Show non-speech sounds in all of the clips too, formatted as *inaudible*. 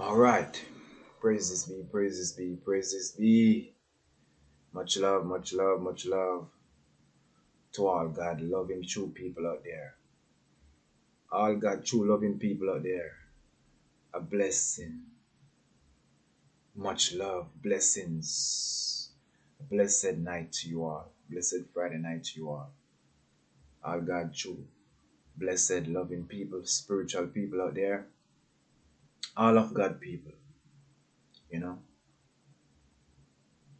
All right. Praises be, praises be, praises be. Much love, much love, much love to all God loving true people out there. All God true loving people out there. A blessing. Much love, blessings. A blessed night to you all. Blessed Friday night to you all. All God true. Blessed loving people, spiritual people out there. All of God people. You know.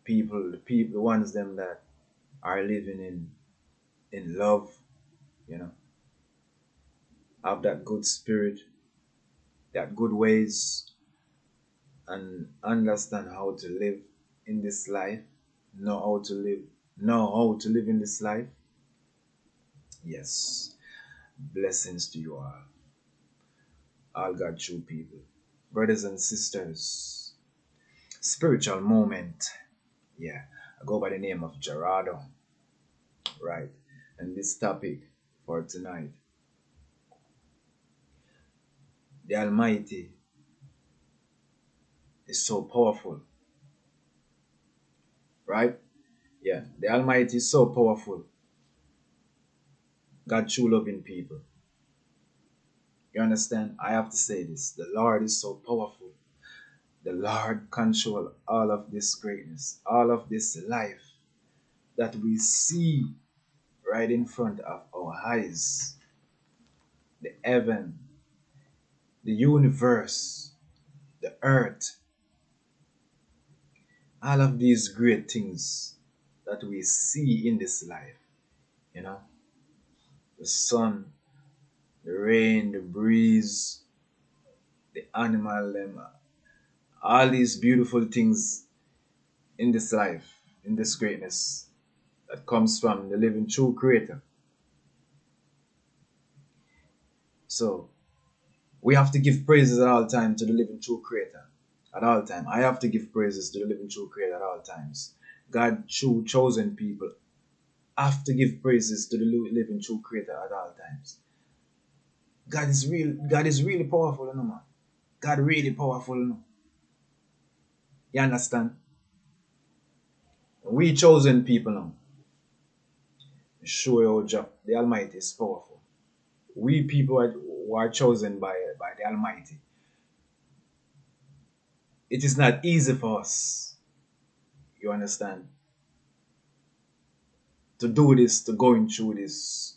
People, the people, the ones them that are living in in love, you know. Have that good spirit, that good ways, and understand how to live in this life, know how to live, know how to live in this life. Yes. Blessings to you all. All God true people. Brothers and sisters. Spiritual moment. Yeah. I go by the name of Gerardo. Right. And this topic for tonight. The Almighty is so powerful. Right? Yeah. The Almighty is so powerful. God true loving people. You understand? I have to say this. The Lord is so powerful. The Lord control all of this greatness, all of this life that we see right in front of our eyes. The heaven, the universe, the earth, all of these great things that we see in this life, you know, the sun, the rain, the breeze, the animal, them, all these beautiful things in this life, in this greatness that comes from the living true creator. So we have to give praises at all times to the living true creator. At all times. I have to give praises to the living true creator at all times. God true chosen people have to give praises to the living true creator at all times. God is real God is really powerful, you know, man. God really powerful, you know. You understand? We chosen people now. Show your job. The Almighty is powerful. We people are, are chosen by, by the Almighty. It is not easy for us. You understand? To do this, to going through this.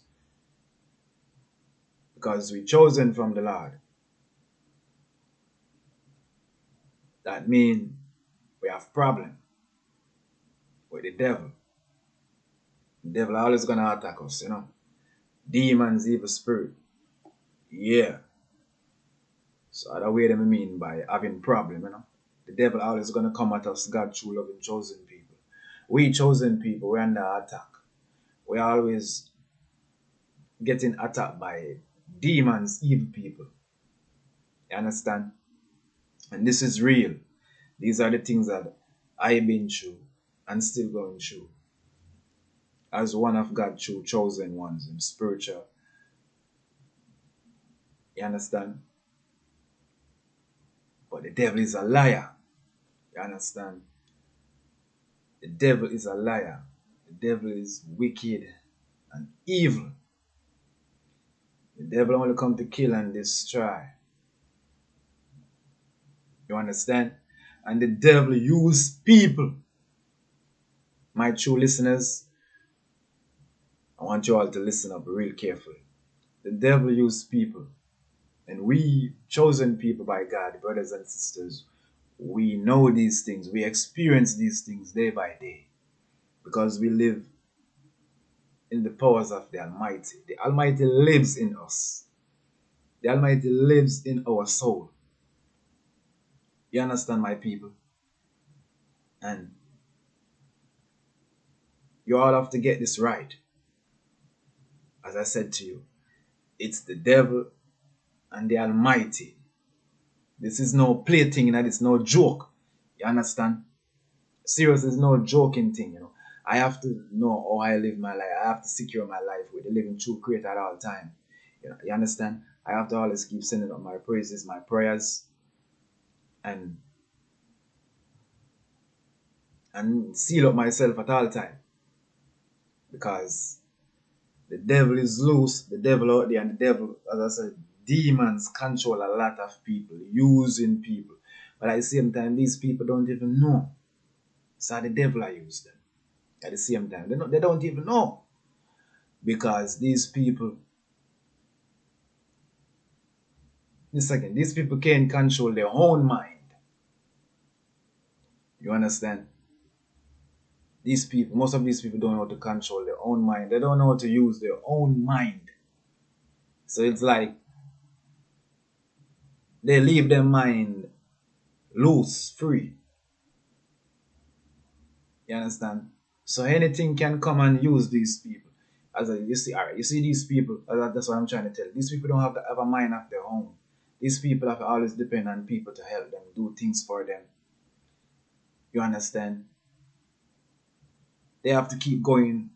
Because we chosen from the Lord. That means we have problem with the devil. The devil always gonna attack us, you know. Demons, evil spirit. Yeah. So other way them mean by having problem, you know. The devil always gonna come at us, God true loving chosen people. We chosen people, we're under attack. We are always getting attacked by demons, evil people. You understand? And this is real. These are the things that I've been through and still going through. As one of God's chosen ones in spiritual. You understand? But the devil is a liar. You understand? The devil is a liar. The devil is wicked and evil. The devil only come to kill and destroy. You understand? And the devil use people. My true listeners, I want you all to listen up real carefully. The devil use people. And we, chosen people by God, brothers and sisters, we know these things. We experience these things day by day. Because we live in the powers of the Almighty. The Almighty lives in us. The Almighty lives in our soul. You understand, my people? And you all have to get this right. As I said to you, it's the devil and the Almighty. This is no plaything, and it's no joke. You understand? Serious is no joking thing, you know. I have to know how I live my life. I have to secure my life with the living true creator at all time. You, know, you understand? I have to always keep sending up my praises, my prayers, and and seal up myself at all time because the devil is loose the devil out there and the devil as i said demons control a lot of people using people but at the same time these people don't even know so the devil i use them at the same time they don't, they don't even know because these people a second these people can't control their own mind you understand these people, most of these people don't know how to control their own mind. They don't know how to use their own mind. So it's like they leave their mind loose, free. You understand? So anything can come and use these people. As a, you see, all right, you see these people. Uh, that's what I'm trying to tell. These people don't have to have a mind of their own. These people have to always depend on people to help them do things for them. You understand? They have to keep going.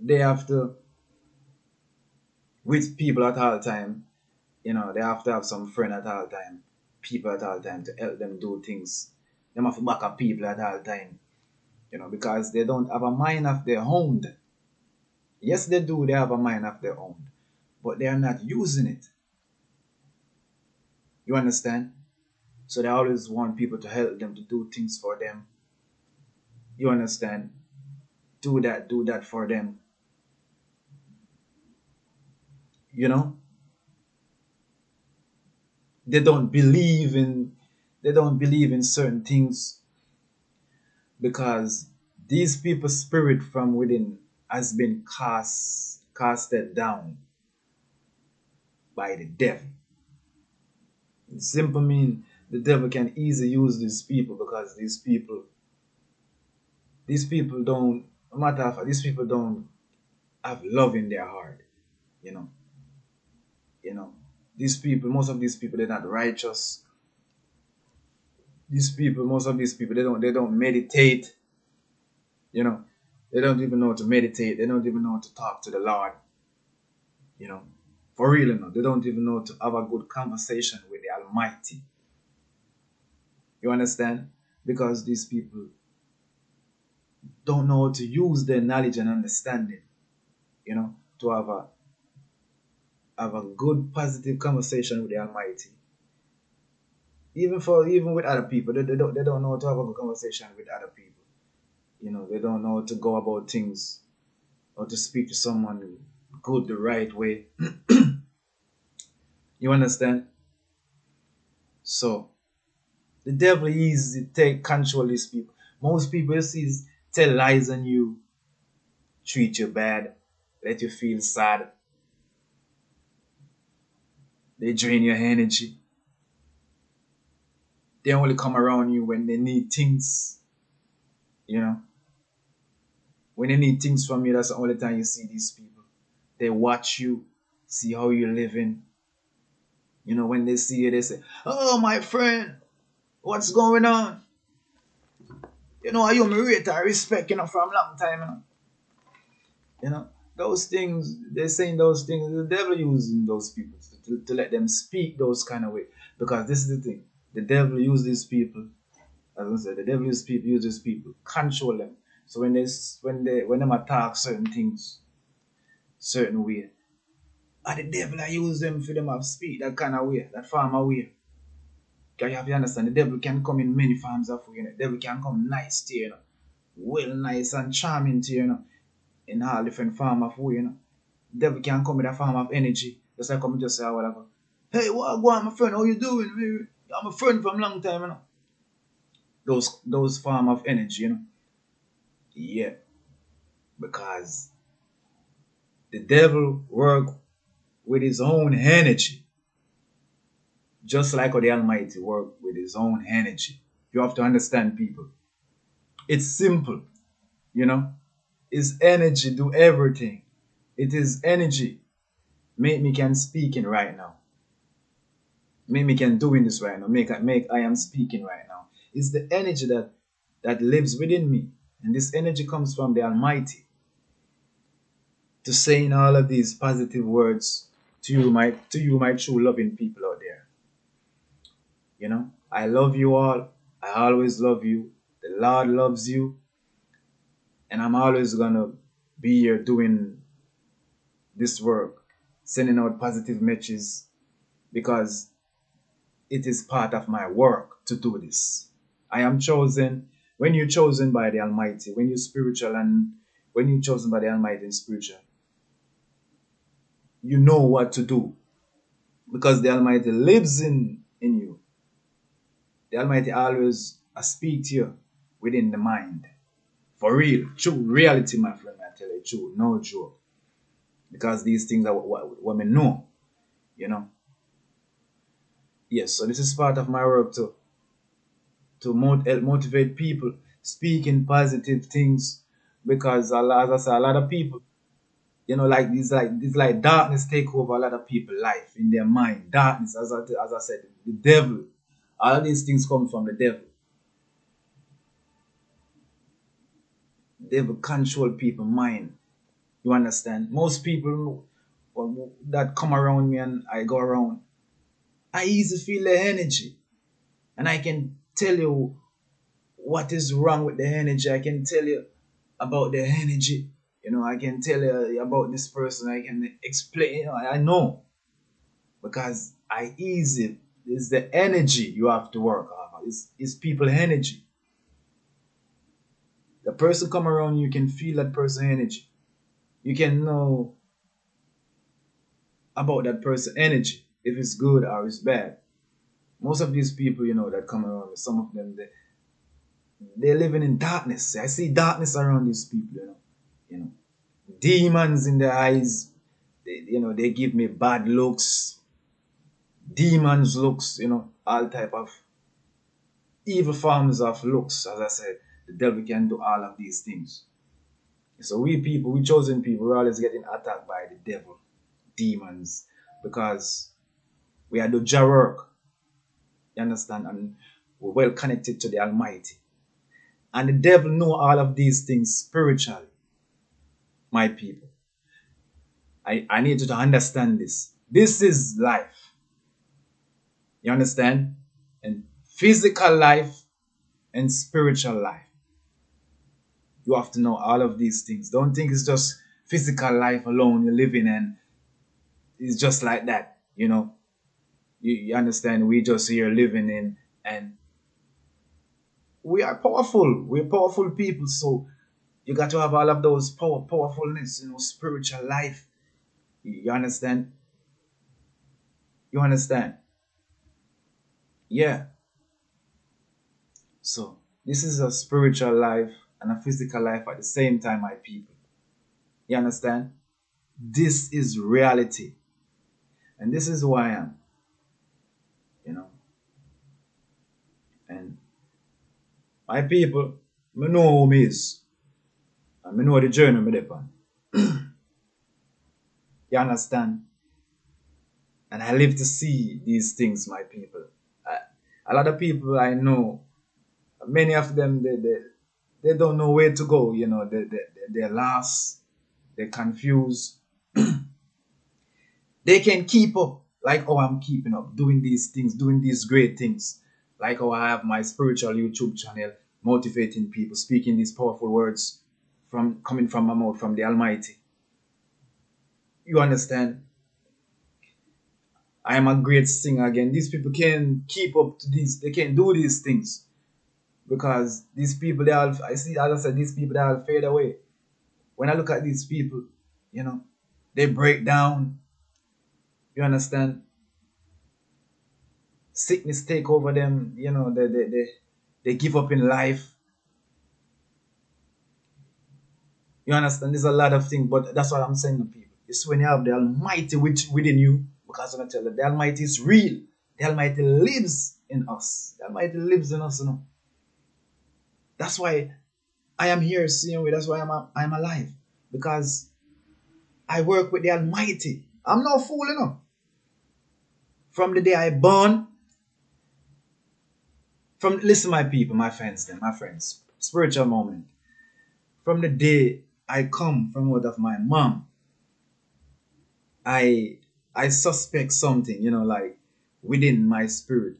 They have to, with people at all time, you know, they have to have some friend at all time, people at all time to help them do things. They have to back up people at all time, you know, because they don't have a mind of their own. Yes, they do, they have a mind of their own, but they are not using it. You understand? So they always want people to help them to do things for them you understand? Do that, do that for them. You know? They don't believe in they don't believe in certain things because these people's spirit from within has been cast casted down by the devil. It simply mean the devil can easily use these people because these people these people don't no matter if these people don't have love in their heart you know you know these people most of these people they're not righteous these people most of these people they don't they don't meditate you know. They don't even know how to meditate. They don't even know how to talk to the lord you know. For real you know they don't even know to have a good conversation with the almighty. You understand? Because these people don't know how to use their knowledge and understanding, you know, to have a have a good positive conversation with the Almighty. Even for even with other people, they, they don't they don't know how to have a good conversation with other people. You know, they don't know how to go about things or to speak to someone good the right way. *clears throat* you understand? So the devil is to take control these people. Most people see tell lies on you, treat you bad, let you feel sad. They drain your energy. They only come around you when they need things. You know? When they need things from you, that's the only time you see these people. They watch you, see how you're living. You know, when they see you, they say, Oh, my friend, what's going on? You know, I you rate I respect, you know, from a long time, you know. You know, those things, they're saying those things, the devil using those people to, to, to let them speak those kind of way. Because this is the thing, the devil uses these people, as I said, the devil uses people, uses people, control them. So when they when they when them attack certain things, certain way, and the devil I use them for them to speak that kind of way, that form of way. You have to understand, the devil can come in many forms of way. You know? The devil can come nice to you, you know? well nice and charming to you, you know? in all different form of way. You know? The devil can come in a form of energy. Just like come just say ago. Hey, what go on, my friend? How you doing? I'm a friend from long time, you know. Those those form of energy, you know. Yeah. Because the devil work with his own energy just like how the Almighty work with his own energy. You have to understand people. It's simple, you know. His energy do everything. It is energy. Make me can speaking right now. Me can doing this right now. Make I make I am speaking right now. It's the energy that that lives within me. And this energy comes from the Almighty. To saying all of these positive words to you, my to you, my true loving people out there. You know, I love you all. I always love you. The Lord loves you. And I'm always to be here doing this work, sending out positive messages because it is part of my work to do this. I am chosen. When you're chosen by the Almighty, when you're spiritual and when you're chosen by the Almighty and spiritual, you know what to do because the Almighty lives in, in you. The Almighty always uh, speak to you within the mind. For real, true reality, my friend, I tell you, true, no joke. Because these things are what, what we know, you know. Yes, so this is part of my work to to mot- help motivate people, speaking positive things, because as I say, a lot of people you know, like these like this like darkness take over a lot of people' life in their mind. Darkness, as I as I said, the devil. All these things come from the devil. Devil control people' mind. You understand? Most people that come around me and I go around, I easily feel the energy. And I can tell you what is wrong with the energy. I can tell you about the energy you know, I can tell you about this person. I can explain. You know, I know because I ease it. It's the energy you have to work off. It's, it's people energy. The person come around, you can feel that person energy. You can know about that person energy if it's good or it's bad. Most of these people, you know, that come around, some of them, they, they're living in darkness. I see darkness around these people, you know you know, demons in their eyes. They, you know, they give me bad looks, demons looks, you know, all type of evil forms of looks. As I said, the devil can do all of these things. So we people, we chosen people, we're always getting attacked by the devil, demons, because we are the Jah work. You understand? And we're well connected to the Almighty. And the devil know all of these things spiritually my people. I, I need you to understand this. This is life. You understand? And physical life and spiritual life. You have to know all of these things. Don't think it's just physical life alone you're living and it's just like that, you know. You, you understand? We just here living in and we are powerful. We're powerful people, so you got to have all of those power, powerfulness, you know, spiritual life. You understand? You understand? Yeah. So this is a spiritual life and a physical life at the same time, my people. You understand? This is reality. And this is who I am. You know? And my people, me know who me is. I know the journey me dey on. *clears throat* you understand? And I live to see these things, my people. I, a lot of people I know, many of them, they, they, they don't know where to go, you know, they, they, they're lost, they're confused. *clears throat* they can keep up like oh I'm keeping up, doing these things, doing these great things. Like how I have my spiritual YouTube channel, motivating people, speaking these powerful words from coming from my mouth from the Almighty. You understand? I am a great singer again. These people can't keep up to these. They can't do these things because these people they all. I see, as I said, these people they all fade away. When I look at these people, you know, they break down. You understand? Sickness take over them. You know, they they they, they give up in life You understand? There's a lot of things, but that's what I'm saying to people. It's when you have the Almighty within you, because I'm going to tell you, the Almighty is real. The Almighty lives in us. The Almighty lives in us, you know. That's why I am here seeing you. That's why I'm I'm alive. Because I work with the Almighty. I'm no fool, you know. From the day I born, from listen, my people, my friends, then my friends, spiritual moment. From the day I come from out of my mom, I I suspect something, you know, like within my spirit.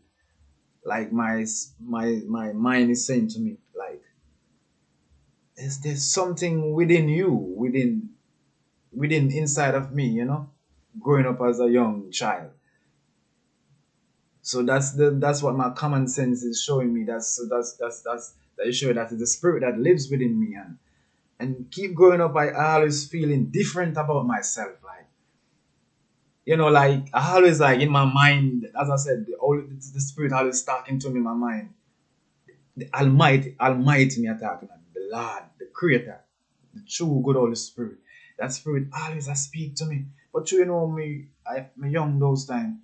like my my my mind is saying to me, like, is there something within you, within within inside of me, you know, growing up as a young child. So that's the that's what my common sense is showing me. That's so that's that's that's that is showing that it's the spirit that lives within me and and keep growing up I always feeling different about myself. Like you know, like I always like in my mind, as I said, the all the spirit always talking to me in my mind. The Almighty, Almighty me attacking the Lord, the Creator, the true good Holy Spirit. That spirit always a speak to me. But you know me, I me young those times,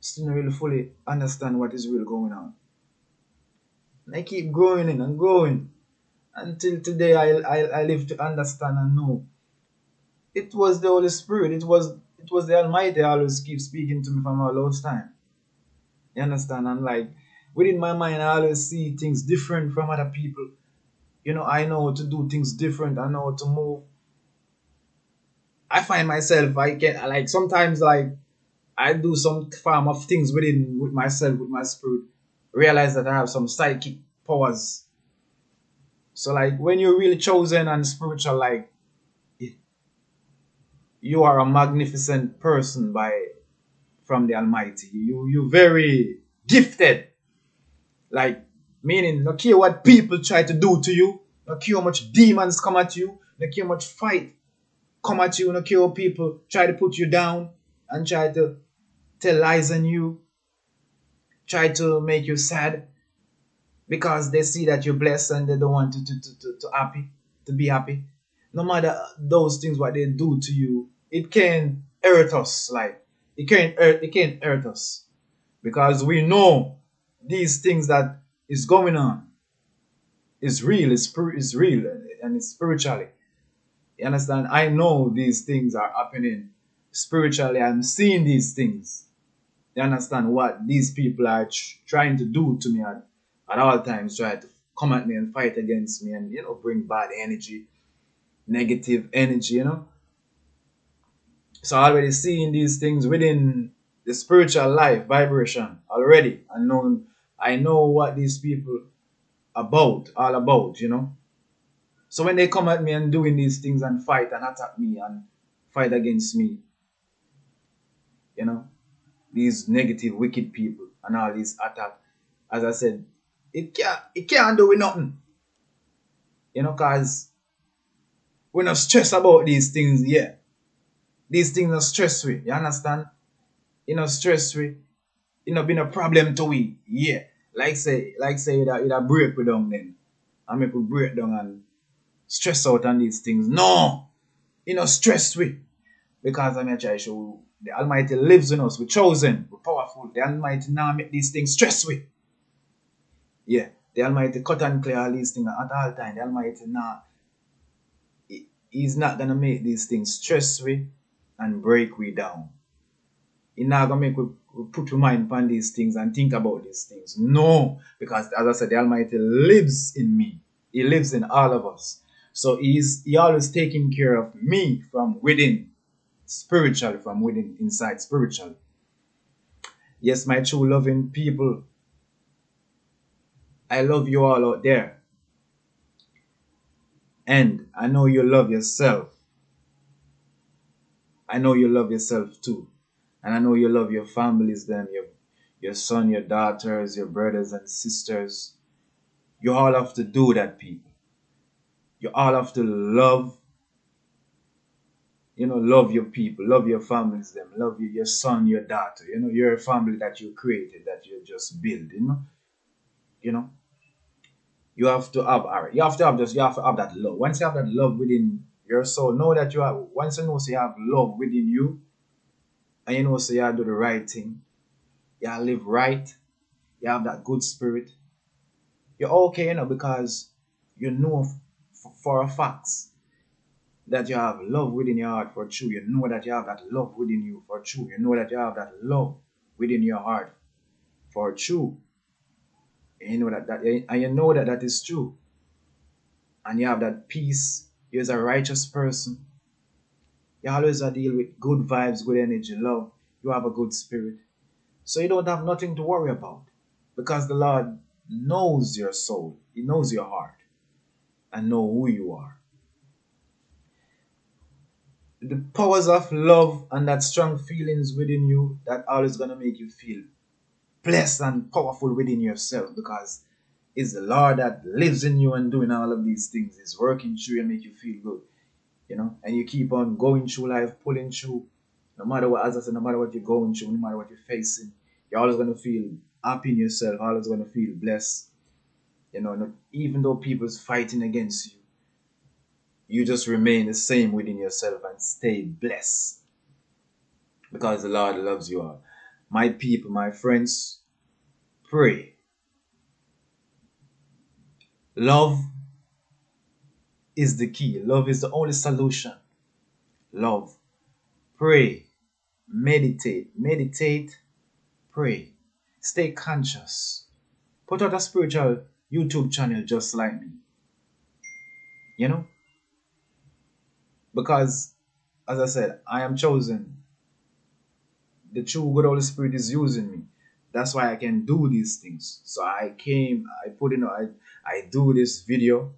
still not really fully understand what is really going on. And I keep going in and going until today I, I I live to understand and know. It was the Holy Spirit, it was it was the Almighty always keep speaking to me from all those time. You understand? And like within my mind I always see things different from other people. You know, I know how to do things different, I know how to move. I find myself I can like sometimes like I do some form of things within with myself, with my spirit, realize that I have some psychic powers. So like when you're really chosen and spiritual, like you are a magnificent person by from the Almighty. You you very gifted. Like meaning no care what people try to do to you, no care how much demons come at you, no care how much fight come at you, no care how people try to put you down and try to tell lies on you, try to make you sad because they see that you're blessed and they don't want you to, to, to, to happy, to be happy. No matter those things what they do to you, it can hurt us. Like it can hurt it can hurt us. Because we know these things that is going on is real, is spir- is real and it's spiritually. You understand? I know these things are happening spiritually. I'm seeing these things. You understand what these people are tr- trying to do to me at, at all times, try to come at me and fight against me and, you know, bring bad energy, negative energy, you know. So already seeing these things within the spiritual life vibration already. I know I know what these people about, all about, you know. So when they come at me and doing these things and fight and attack me and fight against me, you know, these negative, wicked people and all these attack, as I said, it can't it can't do with nothing. You know, cause we're not stressed about these things yeah. These things are stress we, you understand? You know, stress we. You know, been a problem to we, yeah. Like say, like say that it a break we down then. I make we break down and stress out on these things. No! You know, stress we. Because I'm try to show the Almighty lives in us. We're chosen. We're powerful. The Almighty now make these things stress we. Yeah. The Almighty cut and clear all these things at all time. The Almighty now he- He's not gonna make these things stress we and break we down. He's not gonna make we, we put our mind upon these things and think about these things. No, because as I said, the Almighty lives in me. He lives in all of us. So he's he always taking care of me from within, spiritually, from within, inside, spiritually. Yes, my true loving people, I love you all out there. And I know you love yourself. I know you love yourself too. And I know you love your families, them, your your son, your daughters, your brothers and sisters. You all have to do that, people. You all have to love, you know, love your people, love your families, them, love your, your son, your daughter. You know, you're a family that you created, that you're just build, you know. You know. You have to have all right, you have to have this, you have to have that love. Once you have that love within your soul, know that you have once you know so you have love within you, and you know so you do the right thing, you live right, you have that good spirit, you're okay, you know, because you know for a fact that you have love within your heart for true. You know that you have that love within you for true. You know that you have that love within your heart for true. And you know that, that and you know that that is true. And you have that peace. You're a righteous person. You always deal with good vibes, good energy, love. You have a good spirit. So you don't have nothing to worry about. Because the Lord knows your soul, He knows your heart, and know who you are. The powers of love and that strong feelings within you that always gonna make you feel blessed and powerful within yourself because it's the Lord that lives in you and doing all of these things. Is working through you and make you feel good. You know, and you keep on going through life, pulling through, no matter what as I said, no matter what you're going through, no matter what you're facing, you're always gonna feel happy in yourself, always gonna feel blessed. You know, even though people's fighting against you, you just remain the same within yourself and stay blessed. Because the Lord loves you all. My people, my friends, pray. Love is the key. Love is the only solution. Love. Pray. Meditate. Meditate. Pray. Stay conscious. Put out a spiritual YouTube channel just like me. You know? Because, as I said, I am chosen. The true good Holy Spirit is using me. That's why I can do these things. So I came, I put in, I, I do this video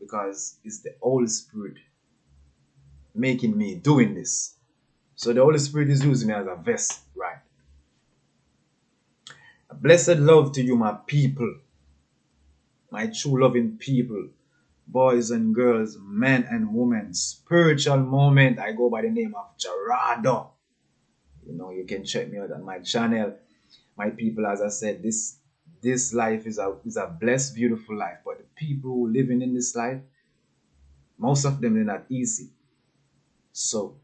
because it's the Holy Spirit making me doing this. So the Holy Spirit is using me as a vessel, right? A blessed love to you, my people, my true loving people, boys and girls, men and women. Spiritual moment. I go by the name of Gerardo. You know, you can check me out on my channel. My people, as I said, this this life is a is a blessed, beautiful life. But the people living in this life, most of them they're not easy. So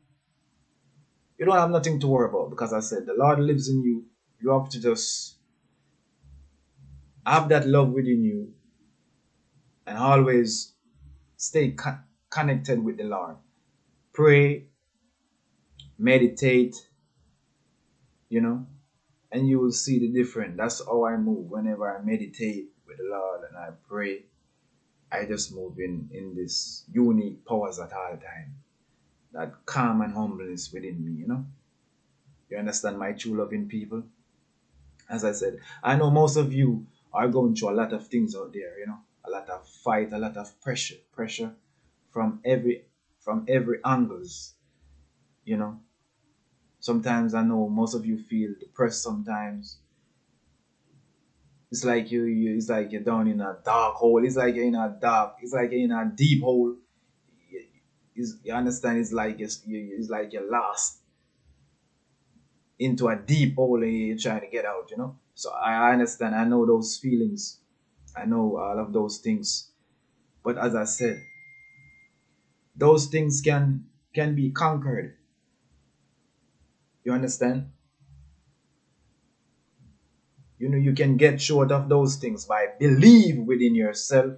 you don't have nothing to worry about because I said the Lord lives in you. You have to just have that love within you and always stay co- connected with the Lord. Pray, meditate, you know, and you will see the difference. That's how I move whenever I meditate with the Lord and I pray. I just move in, in this unique powers at all time. That calm and humbleness within me, you know. You understand my true loving people? As I said, I know most of you are going through a lot of things out there, you know, a lot of fight, a lot of pressure, pressure from every from every angles, you know. Sometimes I know most of you feel depressed sometimes. It's like you, you it's like you're down in a dark hole. It's like you're in a dark, it's like you're in a deep hole. It's, you understand? It's like it's, it's like you're lost into a deep hole and you're trying to get out, you know? So I understand. I know those feelings. I know all of those things. But as I said, those things can can be conquered. You understand? You know, you can get short of those things by believe within yourself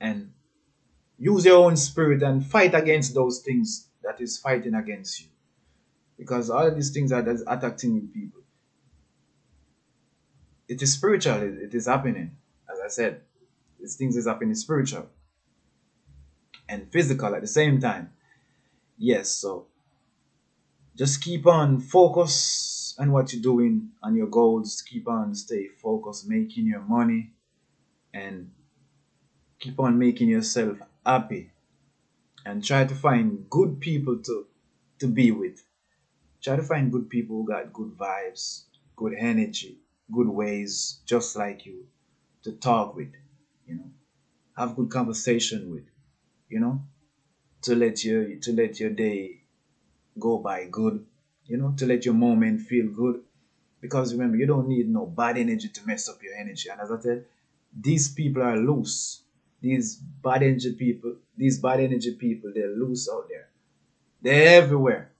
and use your own spirit and fight against those things that is fighting against you. Because all of these things are attacking you people. It is spiritual, it, it is happening. I said, these things is happening spiritual and physical at the same time. Yes, so just keep on focus on what you're doing on your goals. Keep on stay focused, making your money and keep on making yourself happy and try to find good people to to be with. Try to find good people who got good vibes, good energy, good ways, just like you, to talk with, you know. Have good conversation with, you know, to let your to let your day go by good, you know, to let your moment feel good. Because remember, you don't need no bad energy to mess up your energy. And as I said, these people are loose. These bad energy people, these bad energy people, they're loose out there. They're everywhere.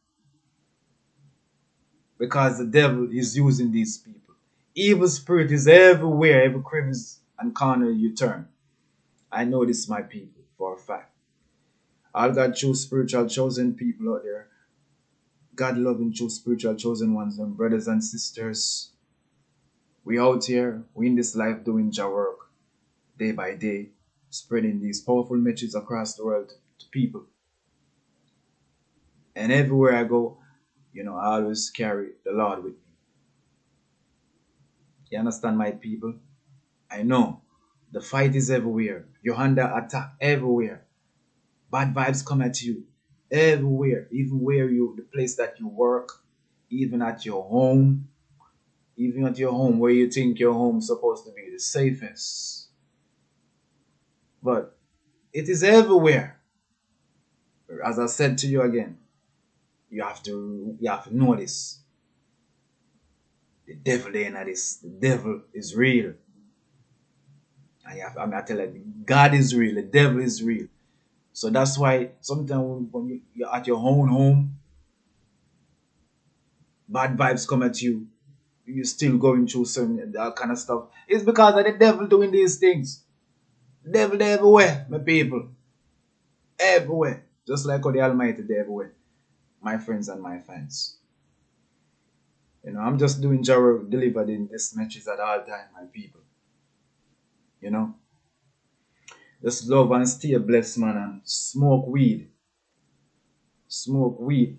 Because the devil is using these people. Evil spirit is everywhere, every crevice and corner you turn. I know this, my people, for a fact. All God true spiritual chosen people out there God loving true spiritual chosen ones and brothers and sisters. We out here, we in this life doing your work day by day, spreading these powerful messages across the world to people. And everywhere I go, you know, I always carry the Lord with me. You understand, my people? I know the fight is everywhere. You're under attack everywhere. Bad vibes come at you everywhere, even where you, the place that you work, even at your home, even at your home where you think your home's supposed to be the safest. But it is everywhere. As I said to you again, you have to you have to this. The devil ain't at this. The devil is real. You have, I mean, I tell you, God is real. The devil is real. So that's why sometimes when you, you're at your own home, bad vibes come at you. You're still going through some that kind of stuff. It's because of the devil doing these things. The devil everywhere, my people. Everywhere. Just like all the Almighty everywhere. My friends and my fans. You know, I'm just doing Jaro delivered in this message at all time, my people. You know? Just love and stay blessed, man, and smoke weed. Smoke weed.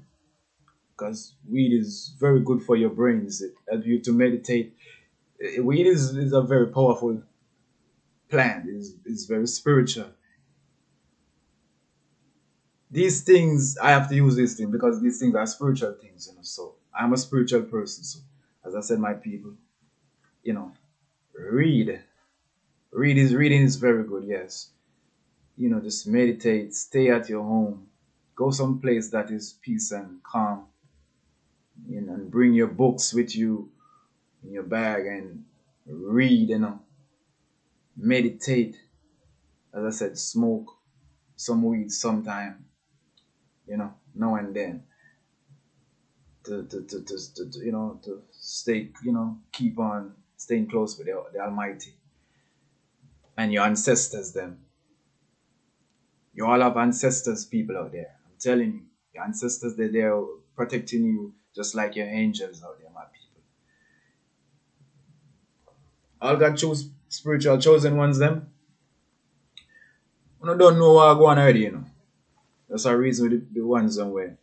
Because weed is very good for your brains. It helps you to meditate. Eh, weed is, is a very powerful plant. It's, it's very spiritual. These things, I have to use these things because these things are spiritual things, you know. So I'm a spiritual person. So as I said, my people, you know, read. Read is reading is very good, yes you know, just meditate, stay at your home, go someplace that is peace and calm, you know, and bring your books with you in your bag and read, you know, meditate. As I said, smoke some weed sometime, you know, now and then. To, to, to, to, to, you know, to stay, you know, keep on staying close with the, the Almighty and your ancestors, them you all have ancestors, people out there. I'm telling you, your ancestors, they're there protecting you just like your angels out there, my people. All God choose spiritual chosen ones, them. You don't know what I go on already, you know. That's a reason with the, the ones them where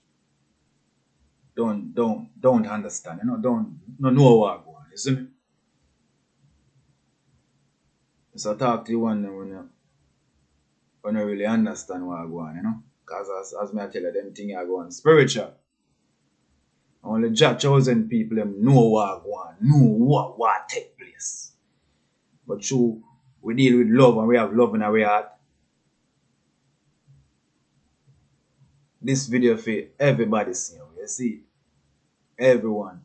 don't don't don't understand, you know, don't no know what I go on, you see me? So talk to you one when you when you really understand what I go on, you know. Because as, as me I tell you, them thing I go on spiritual. Only Jah chosen people them know what go on, know what what take place. But true, we deal with love and we have love in our heart. This video for everybody see, you see, everyone,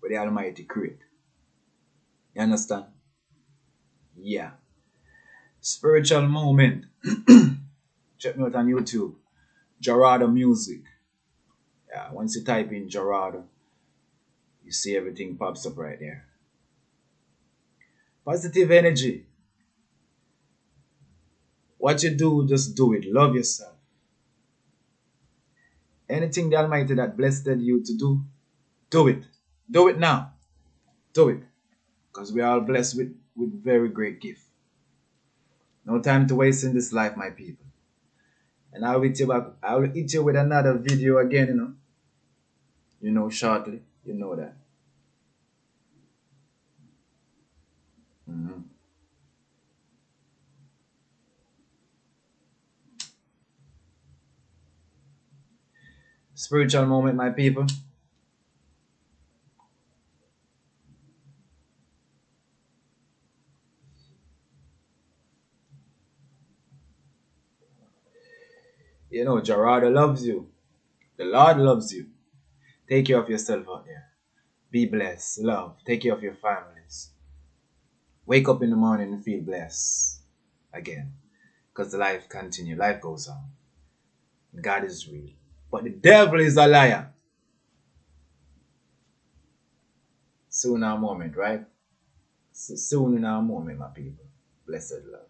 with the Almighty create. You understand? Yeah spiritual moment. *clears throat* Check me out on YouTube. Gerardo Music. Yeah, once you type in Gerardo, you see everything pops up right there. Positive energy. What you do, just do it. Love yourself. Anything the Almighty that blessed you to do, do it. Do it now. Do it. Because we are all blessed with, with very great gift. No time to waste in this life, my people. And I'll hit you back. I'll hit you with another video again, you know. You know, shortly. You know that. Mm-hmm. Spiritual moment, my people. You know, Gerardo loves you. The Lord loves you. Take care of yourself out there. Be blessed. Love. Take care of your families. Wake up in the morning and feel blessed again. Because the life continues. Life goes on. God is real. But the devil is a liar. Soon our moment, right? So soon in our moment, my people. Blessed love.